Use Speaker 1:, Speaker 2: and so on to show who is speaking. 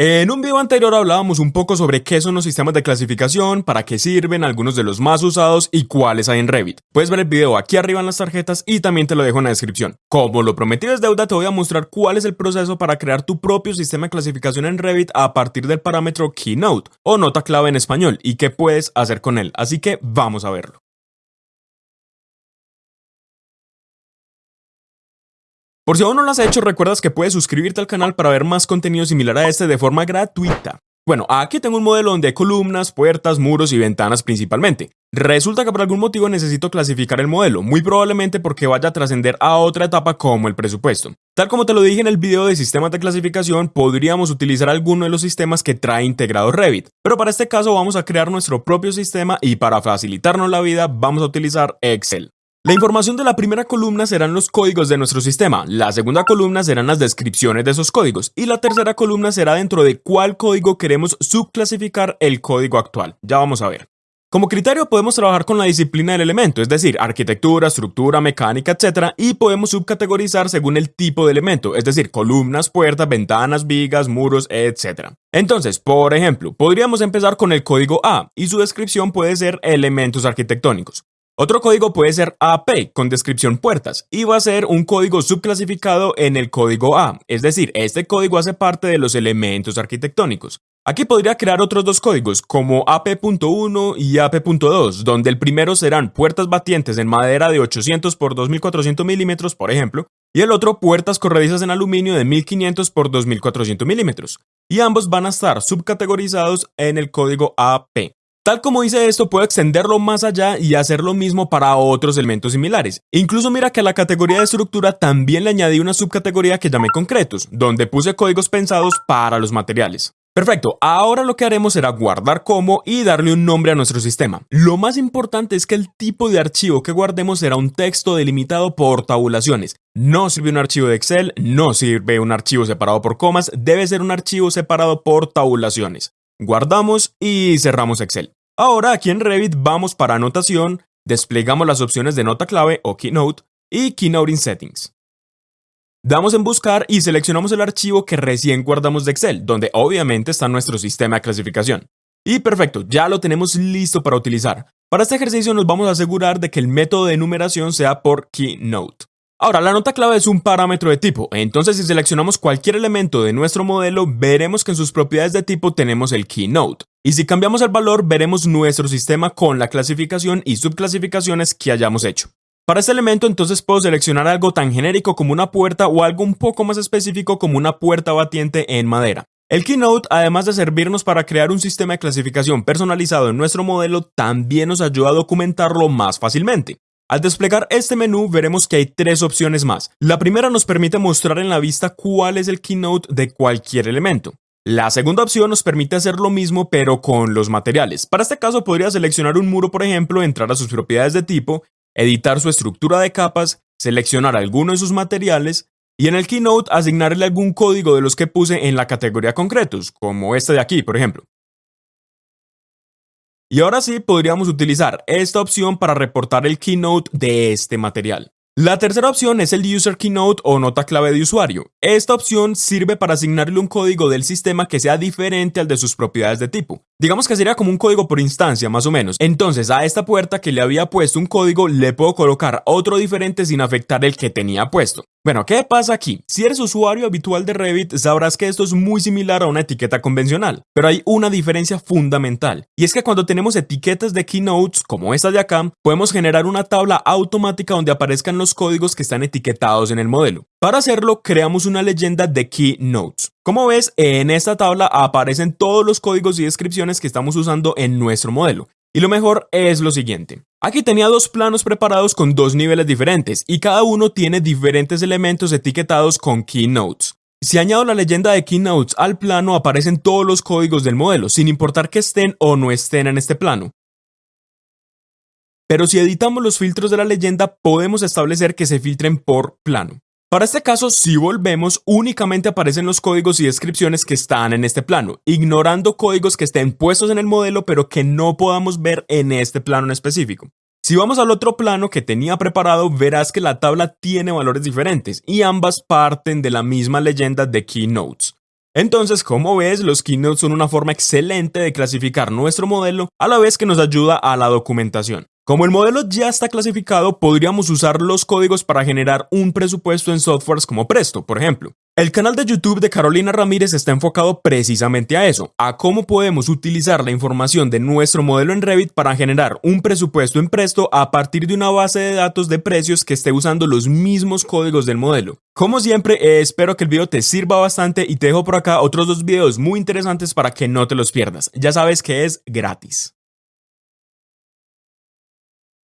Speaker 1: En un video anterior hablábamos un poco sobre qué son los sistemas de clasificación, para qué sirven, algunos de los más usados y cuáles hay en Revit. Puedes ver el video aquí arriba en las tarjetas y también te lo dejo en la descripción. Como lo prometido es deuda, te voy a mostrar cuál es el proceso para crear tu propio sistema de clasificación en Revit a partir del parámetro Keynote o nota clave en español y qué puedes hacer con él. Así que vamos a verlo. Por si aún no lo has hecho, recuerdas que puedes suscribirte al canal para ver más contenido similar a este de forma gratuita. Bueno, aquí tengo un modelo donde hay columnas, puertas, muros y ventanas principalmente. Resulta que por algún motivo necesito clasificar el modelo, muy probablemente porque vaya a trascender a otra etapa como el presupuesto. Tal como te lo dije en el video de sistemas de clasificación, podríamos utilizar alguno de los sistemas que trae integrado Revit, pero para este caso vamos a crear nuestro propio sistema y para facilitarnos la vida vamos a utilizar Excel. La información de la primera columna serán los códigos de nuestro sistema, la segunda columna serán las descripciones de esos códigos y la tercera columna será dentro de cuál código queremos subclasificar el código actual. Ya vamos a ver. Como criterio podemos trabajar con la disciplina del elemento, es decir, arquitectura, estructura, mecánica, etc. Y podemos subcategorizar según el tipo de elemento, es decir, columnas, puertas, ventanas, vigas, muros, etc. Entonces, por ejemplo, podríamos empezar con el código A y su descripción puede ser elementos arquitectónicos. Otro código puede ser AP con descripción puertas y va a ser un código subclasificado en el código A, es decir, este código hace parte de los elementos arquitectónicos. Aquí podría crear otros dos códigos como AP.1 y AP.2, donde el primero serán puertas batientes en madera de 800 por 2400 milímetros, por ejemplo, y el otro puertas corredizas en aluminio de 1500 por 2400 milímetros, y ambos van a estar subcategorizados en el código AP. Tal como hice esto, puedo extenderlo más allá y hacer lo mismo para otros elementos similares. Incluso mira que a la categoría de estructura también le añadí una subcategoría que llamé concretos, donde puse códigos pensados para los materiales. Perfecto, ahora lo que haremos será guardar como y darle un nombre a nuestro sistema. Lo más importante es que el tipo de archivo que guardemos será un texto delimitado por tabulaciones. No sirve un archivo de Excel, no sirve un archivo separado por comas, debe ser un archivo separado por tabulaciones. Guardamos y cerramos Excel. Ahora aquí en Revit vamos para anotación, desplegamos las opciones de nota clave o Keynote y Keynote in Settings. Damos en buscar y seleccionamos el archivo que recién guardamos de Excel, donde obviamente está nuestro sistema de clasificación. Y perfecto, ya lo tenemos listo para utilizar. Para este ejercicio nos vamos a asegurar de que el método de numeración sea por Keynote. Ahora, la nota clave es un parámetro de tipo, entonces si seleccionamos cualquier elemento de nuestro modelo, veremos que en sus propiedades de tipo tenemos el keynote. Y si cambiamos el valor, veremos nuestro sistema con la clasificación y subclasificaciones que hayamos hecho. Para este elemento entonces puedo seleccionar algo tan genérico como una puerta o algo un poco más específico como una puerta batiente en madera. El Keynote, además de servirnos para crear un sistema de clasificación personalizado en nuestro modelo, también nos ayuda a documentarlo más fácilmente. Al desplegar este menú veremos que hay tres opciones más. La primera nos permite mostrar en la vista cuál es el keynote de cualquier elemento. La segunda opción nos permite hacer lo mismo pero con los materiales. Para este caso podría seleccionar un muro por ejemplo, entrar a sus propiedades de tipo, editar su estructura de capas, seleccionar alguno de sus materiales y en el Keynote asignarle algún código de los que puse en la categoría concretos, como este de aquí por ejemplo. Y ahora sí podríamos utilizar esta opción para reportar el keynote de este material. La tercera opción es el User Keynote o nota clave de usuario. Esta opción sirve para asignarle un código del sistema que sea diferente al de sus propiedades de tipo. Digamos que sería como un código por instancia, más o menos. Entonces a esta puerta que le había puesto un código le puedo colocar otro diferente sin afectar el que tenía puesto. Bueno, ¿qué pasa aquí? Si eres usuario habitual de Revit, sabrás que esto es muy similar a una etiqueta convencional, pero hay una diferencia fundamental, y es que cuando tenemos etiquetas de keynotes, como esta de acá, podemos generar una tabla automática donde aparezcan los códigos que están etiquetados en el modelo. Para hacerlo, creamos una leyenda de keynotes. Como ves, en esta tabla aparecen todos los códigos y descripciones que estamos usando en nuestro modelo. Y lo mejor es lo siguiente. Aquí tenía dos planos preparados con dos niveles diferentes y cada uno tiene diferentes elementos etiquetados con keynotes. Si añado la leyenda de keynotes al plano aparecen todos los códigos del modelo, sin importar que estén o no estén en este plano. Pero si editamos los filtros de la leyenda podemos establecer que se filtren por plano. Para este caso, si volvemos, únicamente aparecen los códigos y descripciones que están en este plano, ignorando códigos que estén puestos en el modelo pero que no podamos ver en este plano en específico. Si vamos al otro plano que tenía preparado, verás que la tabla tiene valores diferentes y ambas parten de la misma leyenda de Keynotes. Entonces, como ves, los keynotes son una forma excelente de clasificar nuestro modelo a la vez que nos ayuda a la documentación. Como el modelo ya está clasificado, podríamos usar los códigos para generar un presupuesto en softwares como Presto, por ejemplo. El canal de YouTube de Carolina Ramírez está enfocado precisamente a eso, a cómo podemos utilizar la información de nuestro modelo en Revit para generar un presupuesto en Presto a partir de una base de datos de precios que esté usando los mismos códigos del modelo. Como siempre, eh, espero que el video te sirva bastante y te dejo por acá otros dos videos muy interesantes para que no te los pierdas. Ya sabes que es gratis.